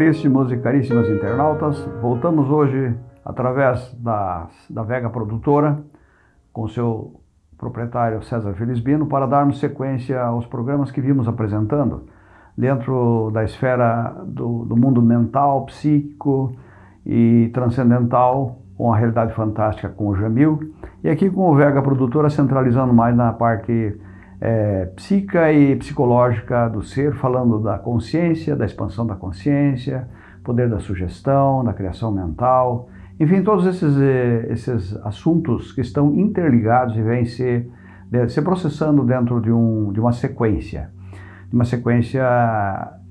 Caríssimos e caríssimas internautas, voltamos hoje através da, da Vega Produtora com seu proprietário César Felizbino para darmos sequência aos programas que vimos apresentando. Dentro da esfera do, do mundo mental, psíquico e transcendental com a realidade fantástica com o Jamil. E aqui com o Vega Produtora centralizando mais na parte é, e psicológica do ser, falando da consciência, da expansão da consciência, poder da sugestão, da criação mental, enfim, todos esses, eh, esses assuntos que estão interligados e vêm se, se processando dentro de, um, de uma sequência, de uma sequência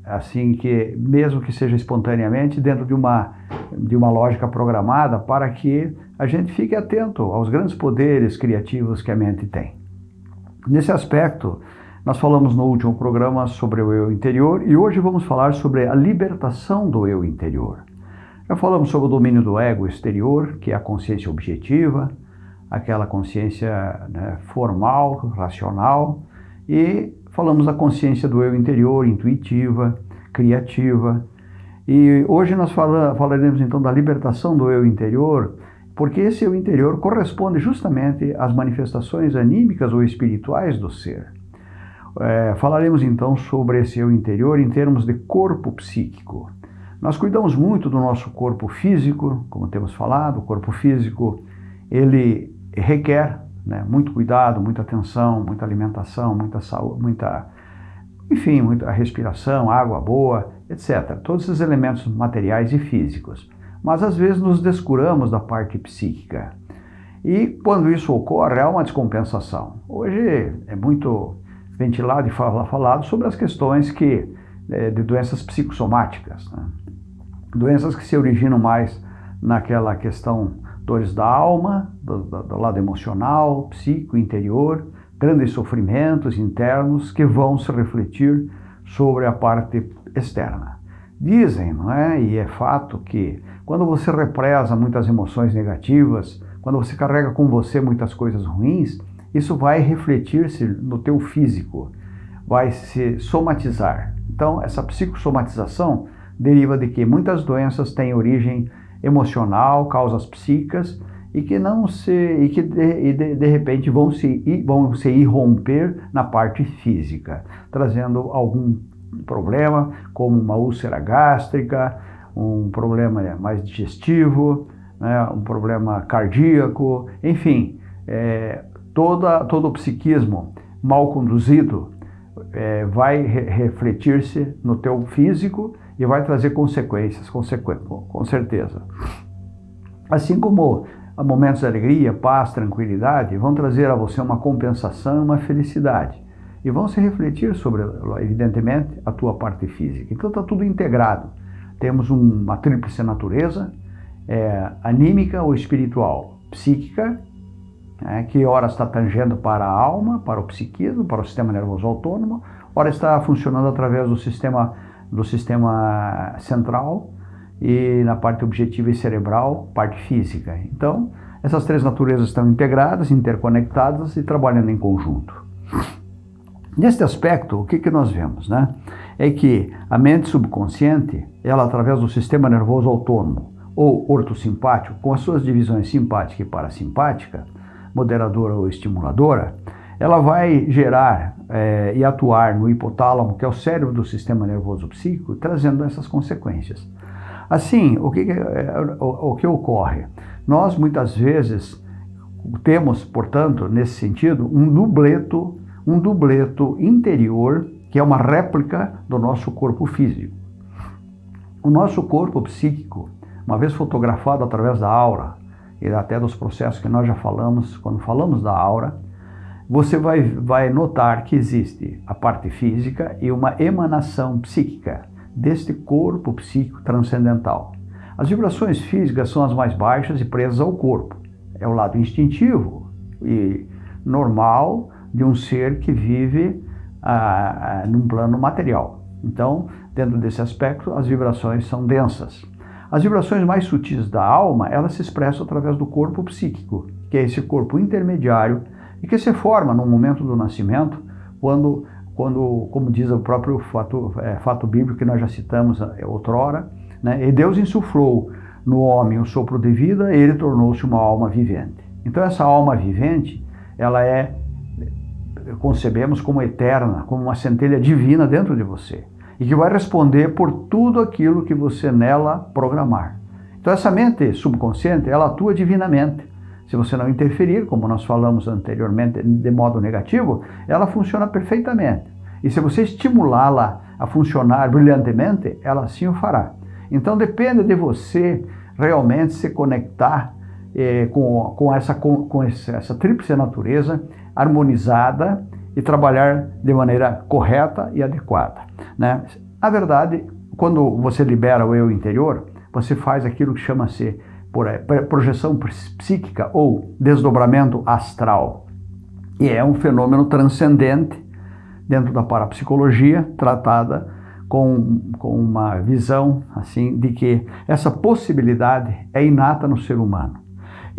assim que, mesmo que seja espontaneamente, dentro de uma, de uma lógica programada para que a gente fique atento aos grandes poderes criativos que a mente tem. Nesse aspecto, nós falamos no último programa sobre o eu interior e hoje vamos falar sobre a libertação do eu interior. Já falamos sobre o domínio do ego exterior, que é a consciência objetiva, aquela consciência né, formal, racional, e falamos da consciência do eu interior, intuitiva, criativa. E hoje nós fala, falaremos então da libertação do eu interior, porque esse eu interior corresponde justamente às manifestações anímicas ou espirituais do ser. É, falaremos então sobre esse eu interior em termos de corpo psíquico. Nós cuidamos muito do nosso corpo físico, como temos falado, o corpo físico ele requer né, muito cuidado, muita atenção, muita alimentação, muita saúde, muita, enfim, muita respiração, água boa, etc. Todos esses elementos materiais e físicos mas às vezes nos descuramos da parte psíquica. E quando isso ocorre, há uma descompensação. Hoje é muito ventilado e falado sobre as questões que, é, de doenças psicossomáticas, né? doenças que se originam mais naquela questão dores da alma, do, do lado emocional, psíquico, interior, grandes sofrimentos internos que vão se refletir sobre a parte externa. Dizem, não é? E é fato que quando você represa muitas emoções negativas, quando você carrega com você muitas coisas ruins, isso vai refletir-se no teu físico, vai se somatizar. Então, essa psicossomatização deriva de que muitas doenças têm origem emocional, causas psíquicas, e que não se e que de, de, de repente vão se vão se irromper na parte física, trazendo algum problema como uma úlcera gástrica, um problema mais digestivo, né, um problema cardíaco, enfim, é, toda, todo o psiquismo mal conduzido é, vai re refletir-se no teu físico e vai trazer consequências, consequ com certeza. Assim como momentos de alegria, paz, tranquilidade vão trazer a você uma compensação, uma felicidade. E vão se refletir sobre, evidentemente, a tua parte física. Então está tudo integrado. Temos uma tríplice natureza, é, anímica ou espiritual, psíquica, é, que ora está tangendo para a alma, para o psiquismo, para o sistema nervoso autônomo, ora está funcionando através do sistema, do sistema central e na parte objetiva e cerebral, parte física. Então, essas três naturezas estão integradas, interconectadas e trabalhando em conjunto. Neste aspecto, o que, que nós vemos? Né? É que a mente subconsciente, ela através do sistema nervoso autônomo ou ortosimpático, com as suas divisões simpática e parasimpática, moderadora ou estimuladora, ela vai gerar é, e atuar no hipotálamo, que é o cérebro do sistema nervoso psíquico, trazendo essas consequências. Assim, o que, é, o, o que ocorre? Nós, muitas vezes, temos, portanto, nesse sentido, um dubleto um dubleto interior que é uma réplica do nosso corpo físico. O nosso corpo psíquico, uma vez fotografado através da aura e até dos processos que nós já falamos, quando falamos da aura, você vai, vai notar que existe a parte física e uma emanação psíquica deste corpo psíquico transcendental. As vibrações físicas são as mais baixas e presas ao corpo. É o lado instintivo e normal de um ser que vive ah, num plano material. Então, dentro desse aspecto, as vibrações são densas. As vibrações mais sutis da alma, elas se expressam através do corpo psíquico, que é esse corpo intermediário e que se forma no momento do nascimento, quando quando, como diz o próprio fato, é, fato bíblico que nós já citamos é, outrora, né? e Deus insuflou no homem o sopro de vida, ele tornou-se uma alma vivente. Então essa alma vivente, ela é concebemos como eterna, como uma centelha divina dentro de você e que vai responder por tudo aquilo que você nela programar. Então essa mente subconsciente, ela atua divinamente. Se você não interferir, como nós falamos anteriormente, de modo negativo, ela funciona perfeitamente. E se você estimulá-la a funcionar brilhantemente, ela assim o fará. Então depende de você realmente se conectar eh, com, com, essa, com, com essa tríplice natureza harmonizada e trabalhar de maneira correta e adequada. Né? A verdade, quando você libera o eu interior, você faz aquilo que chama-se eh, projeção psíquica ou desdobramento astral. E é um fenômeno transcendente dentro da parapsicologia, tratada com, com uma visão assim de que essa possibilidade é inata no ser humano.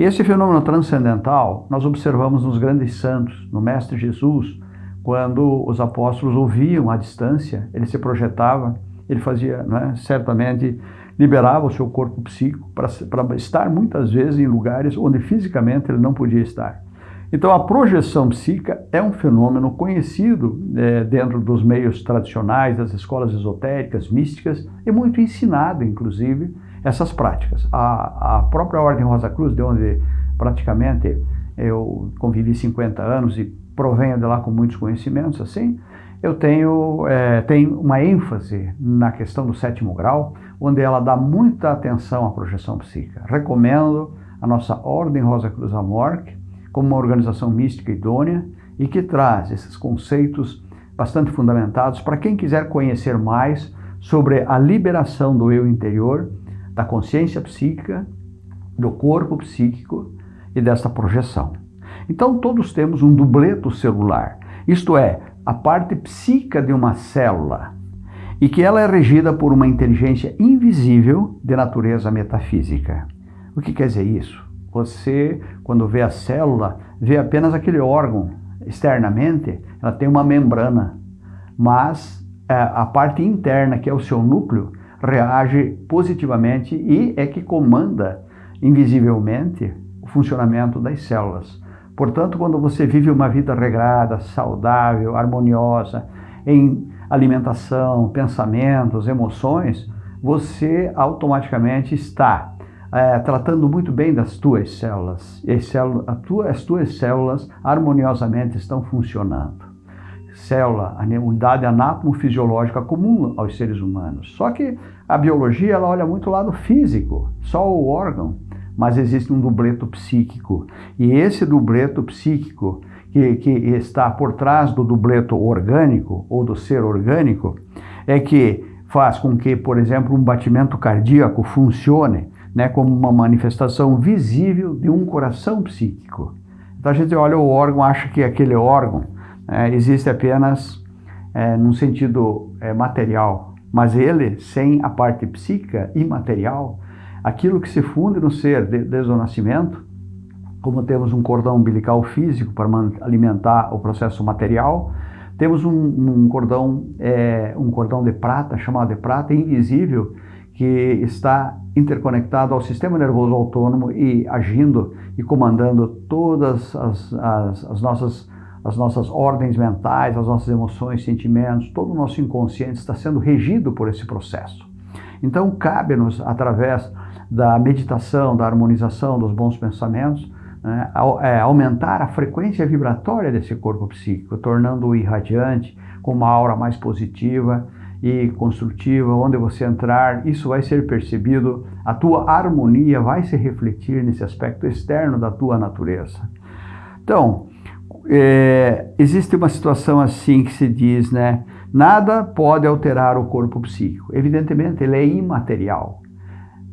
Esse fenômeno transcendental nós observamos nos grandes santos, no Mestre Jesus, quando os apóstolos ouviam à distância, ele se projetava, ele fazia, é, certamente, liberava o seu corpo psíquico para estar muitas vezes em lugares onde fisicamente ele não podia estar. Então, a projeção psíquica é um fenômeno conhecido é, dentro dos meios tradicionais, das escolas esotéricas, místicas, e muito ensinado, inclusive, essas práticas. A, a própria Ordem Rosa Cruz, de onde praticamente eu convivi 50 anos e provenho de lá com muitos conhecimentos, assim, eu tenho, é, tenho uma ênfase na questão do sétimo grau, onde ela dá muita atenção à projeção psíquica. Recomendo a nossa Ordem Rosa Cruz Amorque como uma organização mística idônea e que traz esses conceitos bastante fundamentados para quem quiser conhecer mais sobre a liberação do eu interior, da consciência psíquica, do corpo psíquico e desta projeção. Então todos temos um dubleto celular, isto é, a parte psíquica de uma célula, e que ela é regida por uma inteligência invisível de natureza metafísica. O que quer dizer isso? Você, quando vê a célula, vê apenas aquele órgão. Externamente, ela tem uma membrana, mas é, a parte interna, que é o seu núcleo, reage positivamente e é que comanda invisivelmente o funcionamento das células. Portanto, quando você vive uma vida regrada, saudável, harmoniosa, em alimentação, pensamentos, emoções, você automaticamente está é, tratando muito bem das tuas células. E as, células, tua, as tuas células harmoniosamente estão funcionando. Célula, a unidade anátomo-fisiológica comum aos seres humanos. Só que a biologia ela olha muito o lado físico, só o órgão mas existe um dubleto psíquico. E esse dubleto psíquico, que, que está por trás do dubleto orgânico ou do ser orgânico, é que faz com que, por exemplo, um batimento cardíaco funcione né, como uma manifestação visível de um coração psíquico. Então a gente olha o órgão, acha que aquele órgão é, existe apenas é, num sentido é, material, mas ele, sem a parte psíquica imaterial, aquilo que se funde no ser desde o nascimento, como temos um cordão umbilical físico para alimentar o processo material, temos um, um cordão é, um cordão de prata chamado de prata invisível que está interconectado ao sistema nervoso autônomo e agindo e comandando todas as, as, as nossas as nossas ordens mentais, as nossas emoções, sentimentos, todo o nosso inconsciente está sendo regido por esse processo. Então, cabe-nos, através da meditação, da harmonização dos bons pensamentos, né, é, aumentar a frequência vibratória desse corpo psíquico, tornando-o irradiante, com uma aura mais positiva e construtiva, onde você entrar, isso vai ser percebido, a tua harmonia vai se refletir nesse aspecto externo da tua natureza. Então, é, existe uma situação assim que se diz, né? Nada pode alterar o corpo psíquico. Evidentemente, ele é imaterial.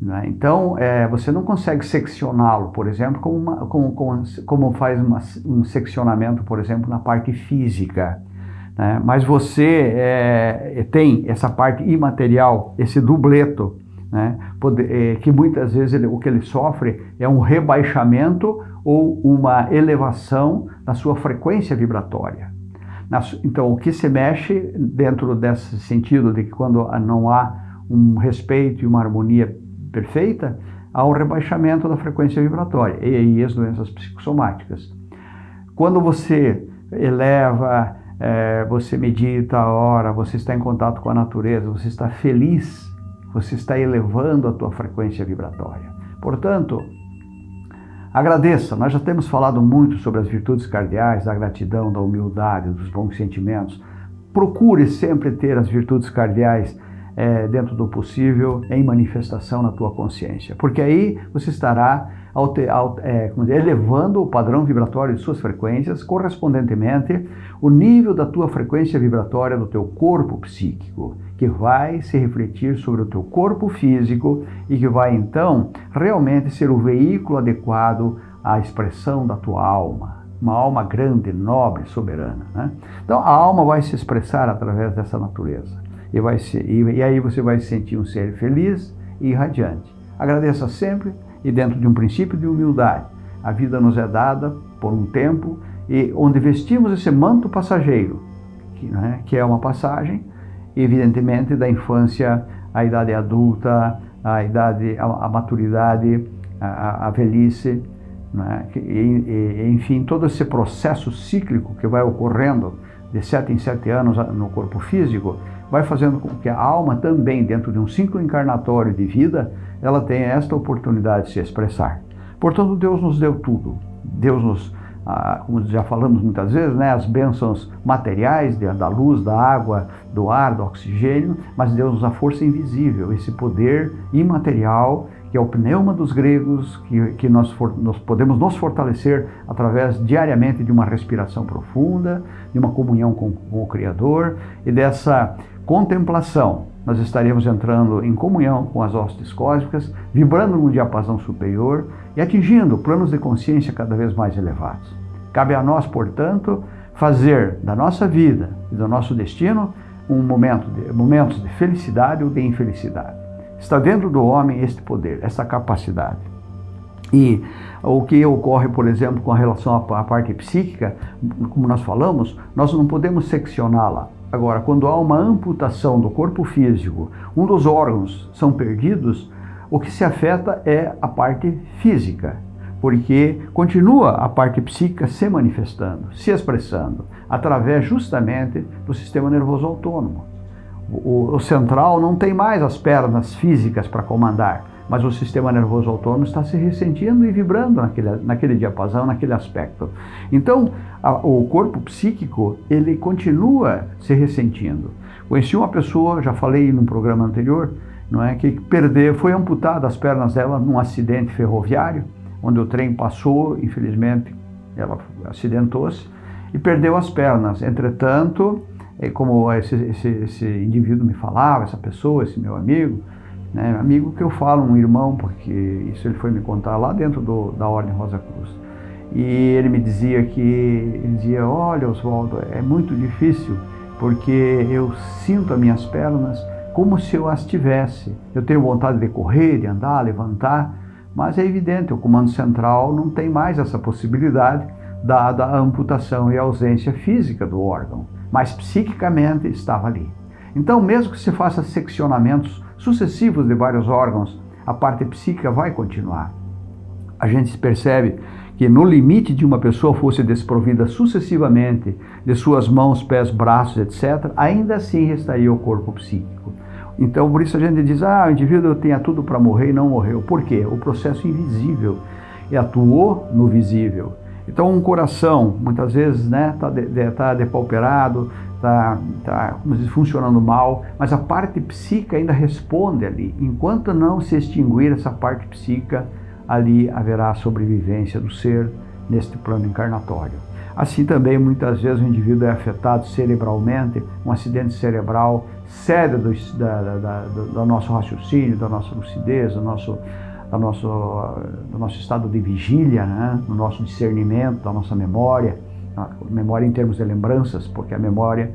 Né? Então, é, você não consegue seccioná-lo, por exemplo, como, uma, como, como, como faz uma, um seccionamento, por exemplo, na parte física. Né? Mas você é, tem essa parte imaterial, esse dubleto, né? É, que muitas vezes ele, o que ele sofre é um rebaixamento ou uma elevação da sua frequência vibratória. Então, o que se mexe dentro desse sentido de que quando não há um respeito e uma harmonia perfeita, há um rebaixamento da frequência vibratória, e aí as doenças psicossomáticas. Quando você eleva, é, você medita a hora, você está em contato com a natureza, você está feliz, você está elevando a tua frequência vibratória. Portanto, agradeça. Nós já temos falado muito sobre as virtudes cardeais, da gratidão, da humildade, dos bons sentimentos. Procure sempre ter as virtudes cardeais é, dentro do possível, em manifestação na tua consciência. Porque aí você estará é, elevando o padrão vibratório de suas frequências, correspondentemente o nível da tua frequência vibratória do teu corpo psíquico, que vai se refletir sobre o teu corpo físico e que vai então realmente ser o veículo adequado à expressão da tua alma. Uma alma grande, nobre, soberana. Né? Então a alma vai se expressar através dessa natureza. E, vai ser, e, e aí você vai se sentir um ser feliz e radiante. Agradeça sempre e dentro de um princípio de humildade. A vida nos é dada por um tempo e onde vestimos esse manto passageiro, que, né, que é uma passagem, evidentemente, da infância à idade adulta, à idade, à, maturidade, à, à velhice, né, e, e, enfim, todo esse processo cíclico que vai ocorrendo de sete em sete anos no corpo físico, vai fazendo com que a alma também, dentro de um ciclo encarnatório de vida, ela tenha esta oportunidade de se expressar. Portanto, Deus nos deu tudo. Deus nos, ah, como já falamos muitas vezes, né, as bênçãos materiais da luz, da água, do ar, do oxigênio, mas Deus nos dá força invisível, esse poder imaterial que é o pneuma dos gregos, que, que nós, for, nós podemos nos fortalecer através diariamente de uma respiração profunda, de uma comunhão com, com o Criador e dessa contemplação. Nós estaremos entrando em comunhão com as hostes cósmicas, vibrando num diapasão superior e atingindo planos de consciência cada vez mais elevados. Cabe a nós, portanto, fazer da nossa vida e do nosso destino um momento de, momentos de felicidade ou de infelicidade. Está dentro do homem este poder, essa capacidade. E o que ocorre, por exemplo, com relação à parte psíquica, como nós falamos, nós não podemos seccioná-la. Agora, quando há uma amputação do corpo físico, um dos órgãos são perdidos, o que se afeta é a parte física, porque continua a parte psíquica se manifestando, se expressando, através justamente do sistema nervoso autônomo. O, o central não tem mais as pernas físicas para comandar, mas o sistema nervoso autônomo está se ressentindo e vibrando naquele, naquele diapasão, naquele aspecto. Então, a, o corpo psíquico, ele continua se ressentindo. Conheci uma pessoa, já falei num programa anterior, não é, que perdeu, foi amputada as pernas dela num acidente ferroviário, onde o trem passou, infelizmente, ela acidentou-se e perdeu as pernas. Entretanto, é como esse, esse, esse indivíduo me falava, essa pessoa, esse meu amigo, né, amigo que eu falo, um irmão, porque isso ele foi me contar lá dentro do, da Ordem Rosa Cruz. E ele me dizia que, ele dizia, olha Oswaldo, é muito difícil, porque eu sinto as minhas pernas como se eu as tivesse. Eu tenho vontade de correr, de andar, levantar, mas é evidente, o comando central não tem mais essa possibilidade, dada a amputação e a ausência física do órgão mas psiquicamente estava ali. Então, mesmo que se faça seccionamentos sucessivos de vários órgãos, a parte psíquica vai continuar. A gente percebe que no limite de uma pessoa fosse desprovida sucessivamente de suas mãos, pés, braços, etc., ainda assim restaria o corpo psíquico. Então, por isso a gente diz, ah, o indivíduo tinha tudo para morrer e não morreu. Por quê? O processo invisível e atuou no visível. Então, um coração, muitas vezes, está né, tá de, de, tá depauperado, está tá, funcionando mal, mas a parte psíquica ainda responde ali. Enquanto não se extinguir essa parte psíquica, ali haverá sobrevivência do ser neste plano encarnatório. Assim também, muitas vezes, o indivíduo é afetado cerebralmente, um acidente cerebral cede do, da, da, da, do nosso raciocínio, da nossa lucidez, do nosso do nosso, do nosso estado de vigília, né? do nosso discernimento, da nossa memória, memória em termos de lembranças, porque a memória,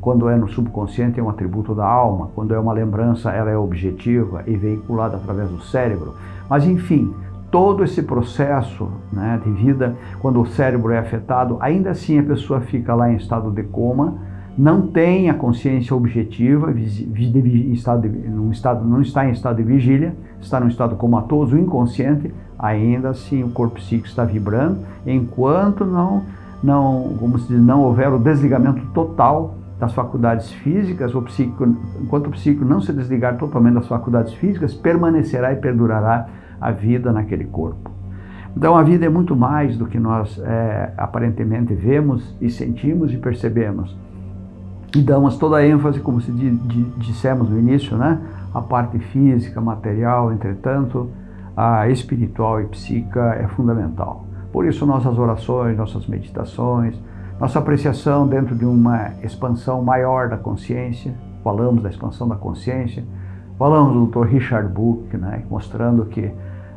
quando é no subconsciente, é um atributo da alma, quando é uma lembrança, ela é objetiva e veiculada através do cérebro. Mas, enfim, todo esse processo né, de vida, quando o cérebro é afetado, ainda assim a pessoa fica lá em estado de coma, não tem a consciência objetiva, estado de, estado, não está em estado de vigília, está num estado comatoso, inconsciente, ainda assim o corpo psíquico está vibrando, enquanto não, não, como se diz, não houver o desligamento total das faculdades físicas, o psíquico, enquanto o psíquico não se desligar totalmente das faculdades físicas, permanecerá e perdurará a vida naquele corpo. Então a vida é muito mais do que nós é, aparentemente vemos e sentimos e percebemos. E damos toda a ênfase, como se dissemos no início, né? a parte física, material, entretanto, a espiritual e psíquica é fundamental. Por isso nossas orações, nossas meditações, nossa apreciação dentro de uma expansão maior da consciência, falamos da expansão da consciência, falamos do Dr. Richard Buch, né, mostrando que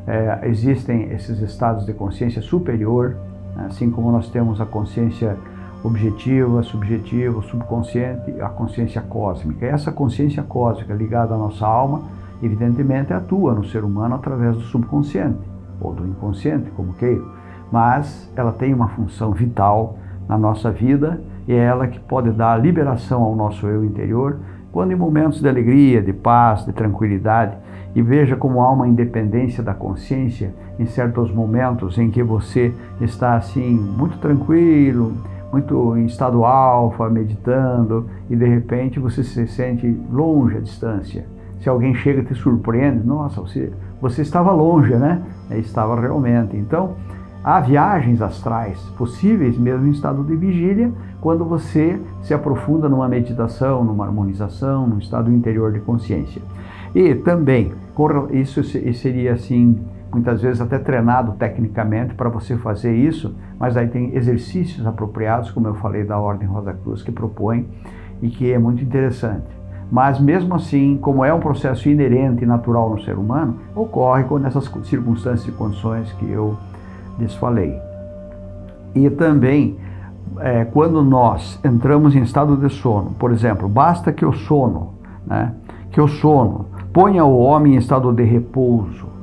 é, existem esses estados de consciência superior, né, assim como nós temos a consciência objetiva, subjetiva, subconsciente, a consciência cósmica. Essa consciência cósmica ligada à nossa alma, evidentemente atua no ser humano através do subconsciente, ou do inconsciente, como queira, mas ela tem uma função vital na nossa vida e é ela que pode dar liberação ao nosso eu interior quando em momentos de alegria, de paz, de tranquilidade, e veja como há uma independência da consciência em certos momentos em que você está assim muito tranquilo, muito em estado alfa, meditando, e de repente você se sente longe à distância. Se alguém chega e te surpreende, nossa, você, você estava longe, né? Estava realmente. Então, há viagens astrais possíveis mesmo em estado de vigília, quando você se aprofunda numa meditação, numa harmonização, num estado interior de consciência. E também, isso seria assim muitas vezes até treinado tecnicamente para você fazer isso, mas aí tem exercícios apropriados, como eu falei da Ordem Rosa Cruz, que propõe e que é muito interessante. Mas mesmo assim, como é um processo inerente e natural no ser humano, ocorre com essas circunstâncias e condições que eu lhes falei. E também, é, quando nós entramos em estado de sono, por exemplo, basta que o sono, né, que o sono ponha o homem em estado de repouso,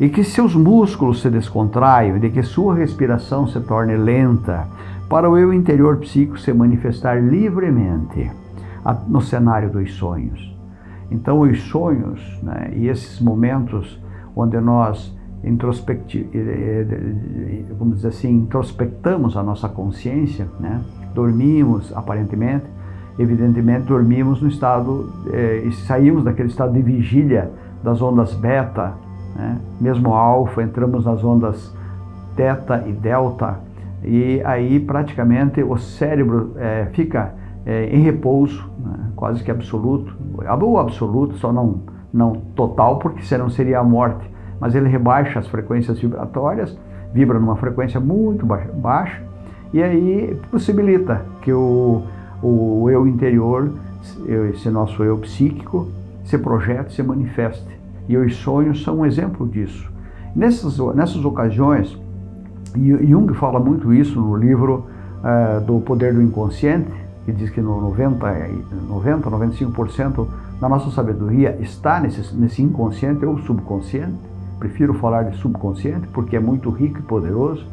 e que seus músculos se descontraiam de que sua respiração se torne lenta, para o eu interior psíquico se manifestar livremente no cenário dos sonhos. Então, os sonhos né, e esses momentos onde nós vamos dizer assim, introspectamos a nossa consciência, né, dormimos aparentemente, evidentemente dormimos no estado eh, saímos daquele estado de vigília das ondas beta, né? mesmo alfa, entramos nas ondas teta e delta, e aí praticamente o cérebro é, fica é, em repouso, né? quase que absoluto, ou absoluto, só não, não total, porque senão seria a morte, mas ele rebaixa as frequências vibratórias, vibra numa frequência muito baixa, baixa e aí possibilita que o, o eu interior, esse nosso eu psíquico, se projete, se manifeste. E os sonhos são um exemplo disso. Nessas, nessas ocasiões, Jung fala muito isso no livro uh, do Poder do Inconsciente, que diz que no 90, 90 95% da nossa sabedoria está nesse, nesse inconsciente ou subconsciente. Prefiro falar de subconsciente porque é muito rico e poderoso.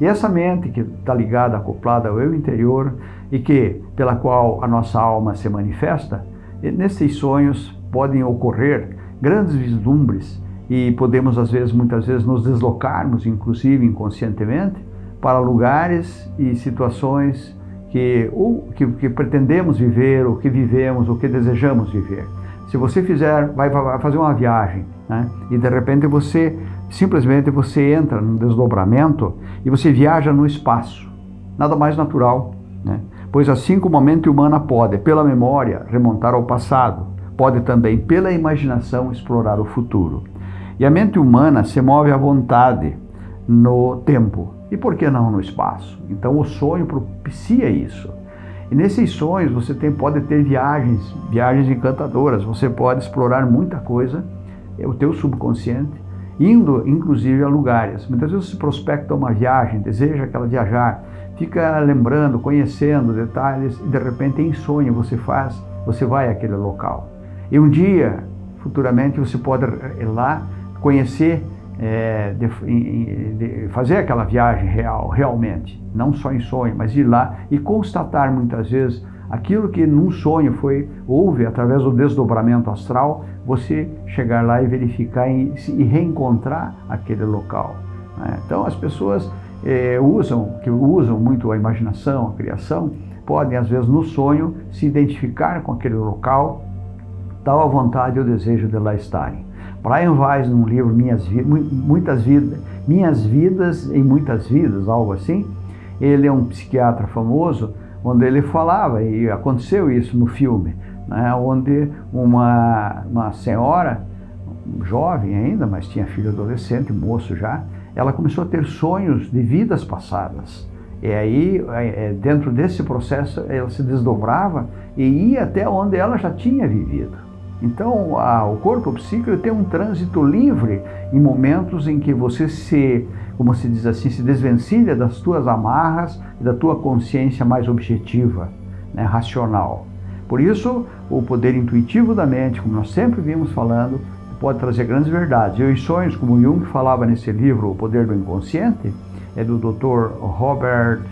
E essa mente que está ligada, acoplada ao eu interior e que pela qual a nossa alma se manifesta, nesses sonhos podem ocorrer grandes vislumbres e podemos às vezes, muitas vezes, nos deslocarmos, inclusive inconscientemente, para lugares e situações que, ou, que, que pretendemos viver, ou que vivemos, ou que desejamos viver. Se você fizer, vai, vai fazer uma viagem, né? e de repente você, simplesmente você entra num desdobramento e você viaja no espaço. Nada mais natural, né? Pois assim como a mente humana pode, pela memória, remontar ao passado, pode também, pela imaginação, explorar o futuro. E a mente humana se move à vontade no tempo e por que não no espaço? Então o sonho propicia isso. E nesses sonhos você tem, pode ter viagens, viagens encantadoras, você pode explorar muita coisa, é o teu subconsciente, indo inclusive a lugares. Muitas vezes você prospecta uma viagem, deseja aquela viajar, fica lembrando, conhecendo detalhes e de repente em sonho você faz, você vai àquele local. E um dia, futuramente, você pode ir lá conhecer é, de, de fazer aquela viagem real, realmente, não só em sonho, mas ir lá e constatar muitas vezes aquilo que num sonho foi houve através do desdobramento astral, você chegar lá e verificar e, e reencontrar aquele local. Né? Então as pessoas é, usam, que usam muito a imaginação, a criação, podem às vezes no sonho se identificar com aquele local, tal a vontade e o desejo de lá estarem. Brian Weiss, num livro Minhas, muitas vidas, Minhas Vidas em Muitas Vidas, algo assim, ele é um psiquiatra famoso, onde ele falava, e aconteceu isso no filme, né, onde uma, uma senhora, jovem ainda, mas tinha filho adolescente, moço já, ela começou a ter sonhos de vidas passadas. E aí, é, é, dentro desse processo, ela se desdobrava e ia até onde ela já tinha vivido. Então, a, o corpo psíquico tem um trânsito livre em momentos em que você se, como se diz assim, se desvencilha das tuas amarras e da tua consciência mais objetiva, né, racional. Por isso, o poder intuitivo da mente, como nós sempre vimos falando, pode trazer grandes verdades. E os sonhos, como Jung falava nesse livro, O Poder do Inconsciente, é do Dr. Robert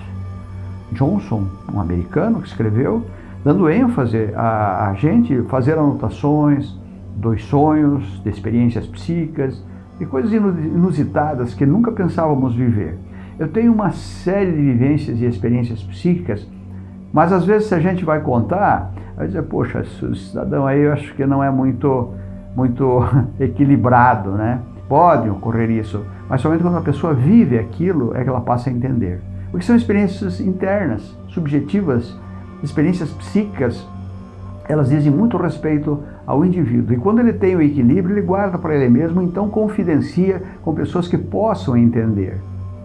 Johnson, um americano que escreveu, dando ênfase a, a gente fazer anotações dos sonhos, de experiências psíquicas, e coisas inusitadas que nunca pensávamos viver. Eu tenho uma série de vivências e experiências psíquicas, mas às vezes se a gente vai contar, vai dizer, poxa, esse cidadão aí eu acho que não é muito, muito equilibrado, né? Pode ocorrer isso, mas somente quando a pessoa vive aquilo é que ela passa a entender. Porque são experiências internas, subjetivas, experiências psíquicas, elas dizem muito respeito ao indivíduo. E quando ele tem o equilíbrio, ele guarda para ele mesmo, então confidencia com pessoas que possam entender.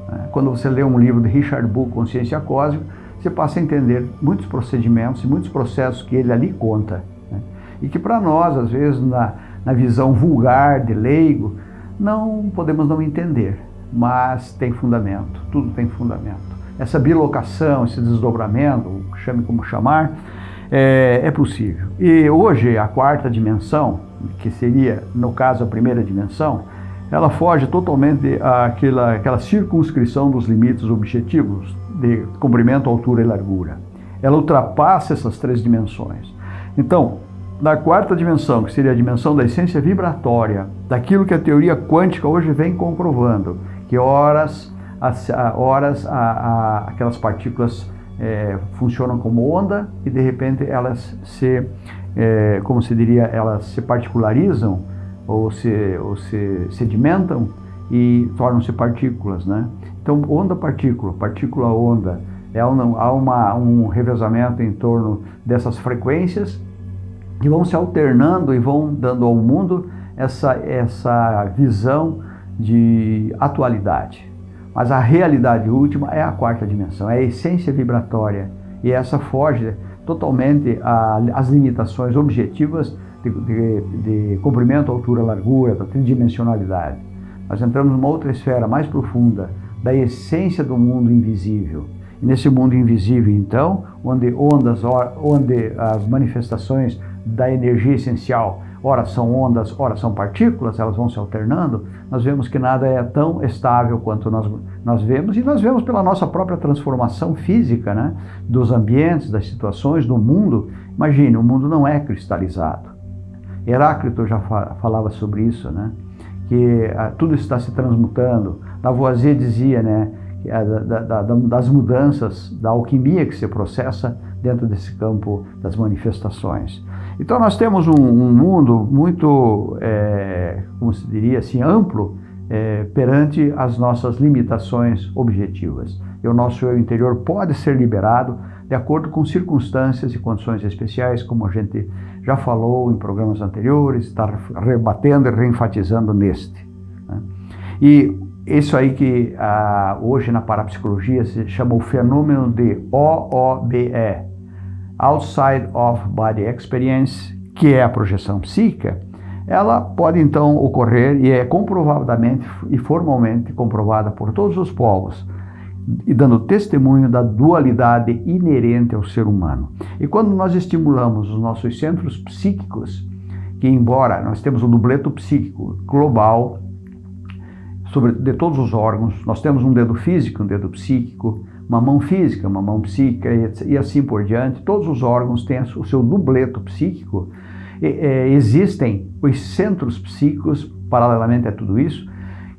Né? Quando você lê um livro de Richard Bull, Consciência Cósmica, você passa a entender muitos procedimentos e muitos processos que ele ali conta. Né? E que para nós, às vezes, na, na visão vulgar de leigo, não podemos não entender, mas tem fundamento, tudo tem fundamento essa bilocação, esse desdobramento, chame como chamar, é, é, possível. E hoje a quarta dimensão, que seria, no caso, a primeira dimensão, ela foge totalmente àquela, àquela circunscrição dos limites objetivos de comprimento, altura e largura. Ela ultrapassa essas três dimensões. Então, na quarta dimensão, que seria a dimensão da essência vibratória, daquilo que a teoria quântica hoje vem comprovando, que horas as, a, horas a, a, aquelas partículas é, funcionam como onda e de repente elas se, é, como se diria, elas se particularizam ou se, ou se sedimentam e tornam-se partículas, né? Então, onda-partícula, partícula-onda, é há uma, um revezamento em torno dessas frequências que vão se alternando e vão dando ao mundo essa, essa visão de atualidade. Mas a realidade última é a quarta dimensão, é a essência vibratória. E essa foge totalmente às limitações objetivas de, de, de comprimento, altura, largura, da tridimensionalidade. Nós entramos numa outra esfera mais profunda, da essência do mundo invisível. E nesse mundo invisível, então, onde ondas, onde as manifestações da energia essencial ora são ondas, ora são partículas, elas vão se alternando, nós vemos que nada é tão estável quanto nós, nós vemos, e nós vemos pela nossa própria transformação física, né, dos ambientes, das situações, do mundo. Imagine, o mundo não é cristalizado. Heráclito já falava sobre isso, né, que ah, tudo está se transmutando. Lavoisier dizia, né, é da, da, da, das mudanças, da alquimia que se processa dentro desse campo das manifestações. Então nós temos um, um mundo muito, é, como se diria assim, amplo é, perante as nossas limitações objetivas. E o nosso eu interior pode ser liberado de acordo com circunstâncias e condições especiais, como a gente já falou em programas anteriores, está rebatendo e reenfatizando neste. Né? E isso aí que ah, hoje na parapsicologia se chama o fenômeno de OOBE, Outside of Body Experience, que é a projeção psíquica, ela pode então ocorrer e é comprovadamente e formalmente comprovada por todos os povos e dando testemunho da dualidade inerente ao ser humano. E quando nós estimulamos os nossos centros psíquicos, que embora nós temos um dubleto psíquico global, sobre, de todos os órgãos. Nós temos um dedo físico, um dedo psíquico, uma mão física, uma mão psíquica e, assim por diante. Todos os órgãos têm o seu dubleto psíquico. É, existem os centros psíquicos, paralelamente a tudo isso,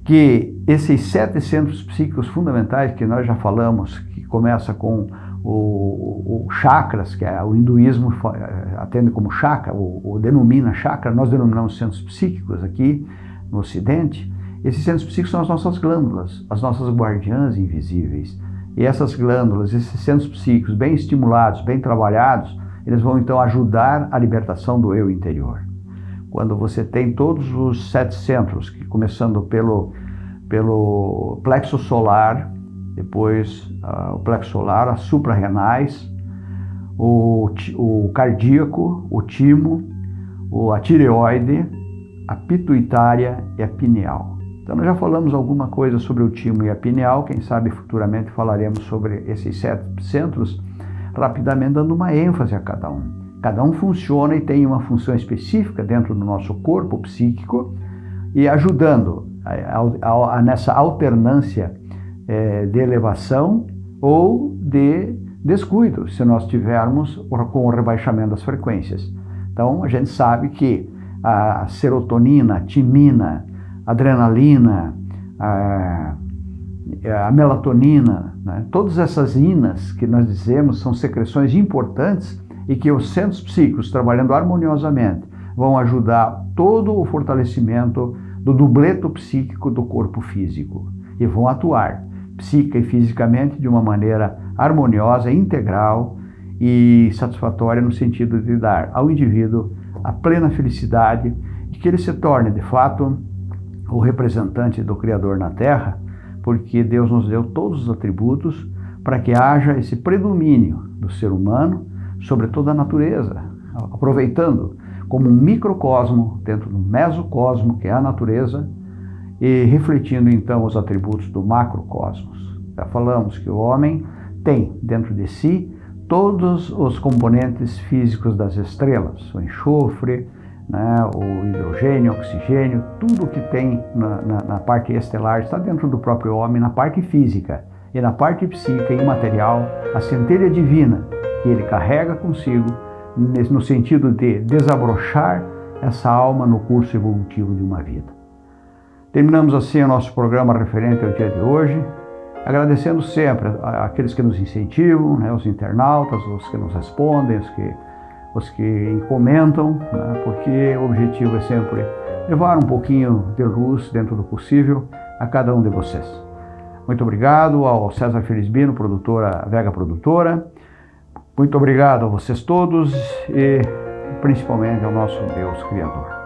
que esses sete centros psíquicos fundamentais que nós já falamos, que começa com o, o, chakras, que é, o hinduísmo é, atende como chakra, ou, denomina chakra, nós denominamos centros psíquicos aqui no ocidente, esses centros psíquicos são as nossas glândulas, as nossas guardiãs invisíveis. E essas glândulas, esses centros psíquicos bem estimulados, bem trabalhados, eles vão então ajudar a libertação do eu interior. Quando você tem todos os sete centros, começando pelo, pelo plexo solar, depois uh, o plexo solar, as suprarrenais, o, o cardíaco, o timo, o, a tireoide, a pituitária e a pineal. Então já falamos alguma coisa sobre o timo e a pineal, quem sabe futuramente falaremos sobre esses sete centros, rapidamente dando uma ênfase a cada um. Cada um funciona e tem uma função específica dentro do nosso corpo psíquico e ajudando a, a, a, nessa alternância é, de elevação ou de descuido, se nós tivermos com o rebaixamento das frequências. Então, a gente sabe que a serotonina, a timina, adrenalina, a, a melatonina, né? todas essas inas que nós dizemos são secreções importantes e que os centros psíquicos, trabalhando harmoniosamente, vão ajudar todo o fortalecimento do dubleto psíquico do corpo físico e vão atuar psíquica e fisicamente de uma maneira harmoniosa, integral e satisfatória no sentido de dar ao indivíduo a plena felicidade e que ele se torne, de fato, o representante do Criador na Terra, porque Deus nos deu todos os atributos para que haja esse predomínio do ser humano sobre toda a natureza, aproveitando como um microcosmo dentro do mesocosmo, que é a natureza, e refletindo então os atributos do macrocosmos. Já falamos que o homem tem dentro de si todos os componentes físicos das estrelas, o enxofre, né, o hidrogênio, oxigênio, tudo que tem na, na, na, parte estelar está dentro do próprio homem, na parte física e na parte psíquica e imaterial, a centelha divina que ele carrega consigo, no sentido de desabrochar essa alma no curso evolutivo de uma vida. Terminamos assim o nosso programa referente ao dia de hoje, agradecendo sempre aqueles que nos incentivam, né, os internautas, os que nos respondem, os que, os que comentam, né, porque o objetivo é sempre levar um pouquinho de luz dentro do possível a cada um de vocês. Muito obrigado ao César Felizbino, produtora Vega Produtora. Muito obrigado a vocês todos e principalmente ao nosso Deus Criador.